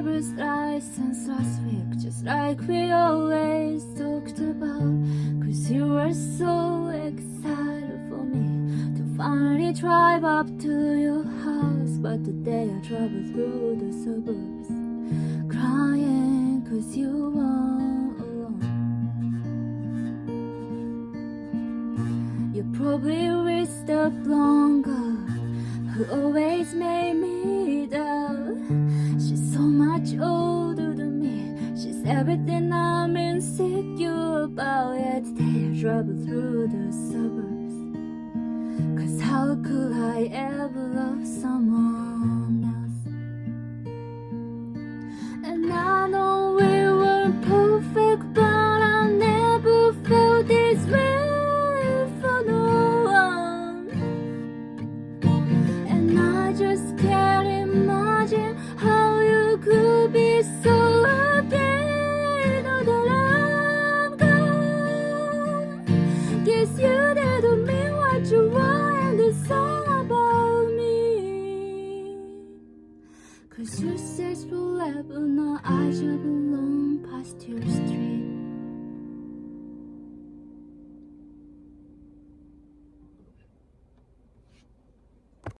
driver's license last week Just like we always talked about. Cause you were so excited for me To finally drive up to your house. But today I travel through the suburbs Crying cause you were alone. You probably wish the blonde girl Who always made me so much older than me. She's everything I'm insecure about Yet I travel through the suburbs. Cause how could I ever love someone else? And I Guess you didn't mean what you were in the song about me. Cause you said forever, now I just belong past your street